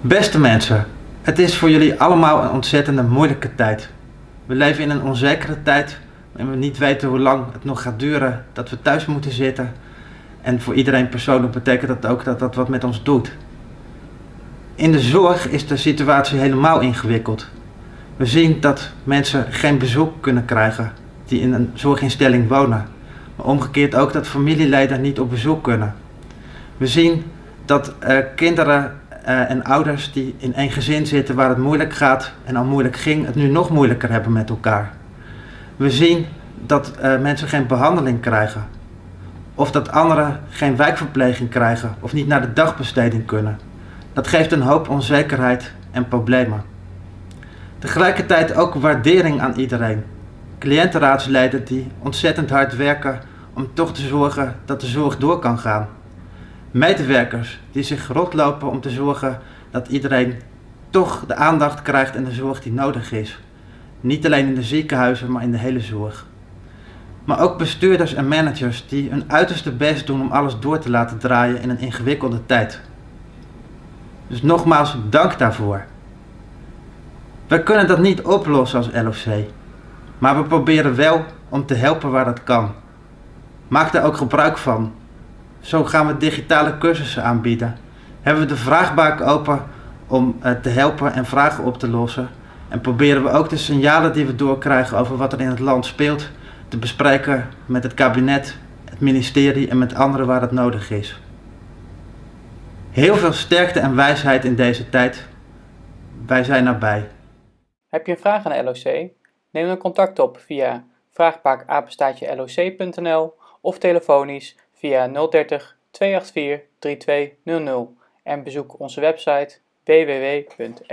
Beste mensen, het is voor jullie allemaal een ontzettende moeilijke tijd. We leven in een onzekere tijd en we niet weten hoe lang het nog gaat duren dat we thuis moeten zitten. En voor iedereen persoonlijk betekent dat ook dat dat wat met ons doet. In de zorg is de situatie helemaal ingewikkeld. We zien dat mensen geen bezoek kunnen krijgen die in een zorginstelling wonen. Maar omgekeerd ook dat familieleden niet op bezoek kunnen. We zien dat uh, kinderen uh, en ouders die in één gezin zitten waar het moeilijk gaat en al moeilijk ging, het nu nog moeilijker hebben met elkaar. We zien dat uh, mensen geen behandeling krijgen. Of dat anderen geen wijkverpleging krijgen of niet naar de dagbesteding kunnen. Dat geeft een hoop onzekerheid en problemen. Tegelijkertijd ook waardering aan iedereen. Cliëntenraadsleden die ontzettend hard werken om toch te zorgen dat de zorg door kan gaan. Medewerkers die zich rotlopen om te zorgen dat iedereen toch de aandacht krijgt en de zorg die nodig is. Niet alleen in de ziekenhuizen, maar in de hele zorg. Maar ook bestuurders en managers die hun uiterste best doen om alles door te laten draaien in een ingewikkelde tijd. Dus nogmaals, dank daarvoor. We kunnen dat niet oplossen als LOC, maar we proberen wel om te helpen waar dat kan. Maak daar ook gebruik van. Zo gaan we digitale cursussen aanbieden. Hebben we de vraagbaak open om uh, te helpen en vragen op te lossen. En proberen we ook de signalen die we doorkrijgen over wat er in het land speelt te bespreken met het kabinet, het ministerie en met anderen waar het nodig is. Heel veel sterkte en wijsheid in deze tijd. Wij zijn erbij. Heb je een vraag aan LOC? Neem dan contact op via vraagbaakapenstaatje.loc.nl of telefonisch via 030 284 3200 en bezoek onze website www.loc.nl.